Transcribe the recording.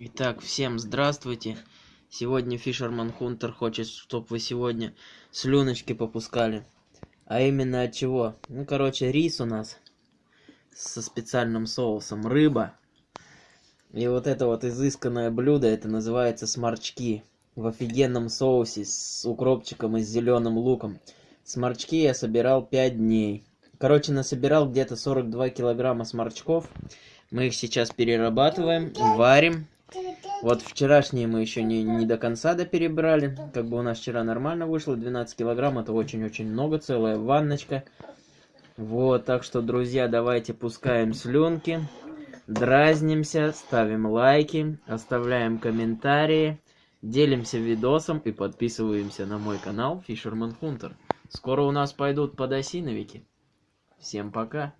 Итак, всем здравствуйте. Сегодня Фишерман Хунтер хочет, чтобы вы сегодня слюночки попускали. А именно от чего? Ну, короче, рис у нас со специальным соусом, рыба. И вот это вот изысканное блюдо, это называется сморчки. В офигенном соусе с укропчиком и с зеленым луком. Сморчки я собирал 5 дней. Короче, насобирал где-то 42 килограмма сморчков. Мы их сейчас перерабатываем, варим вот вчерашние мы еще не, не до конца доперебрали. Как бы у нас вчера нормально вышло. 12 килограмм это очень-очень много. Целая ванночка. Вот, так что, друзья, давайте пускаем слюнки. Дразнимся, ставим лайки, оставляем комментарии. Делимся видосом и подписываемся на мой канал Fisherman Hunter. Скоро у нас пойдут подосиновики. Всем пока.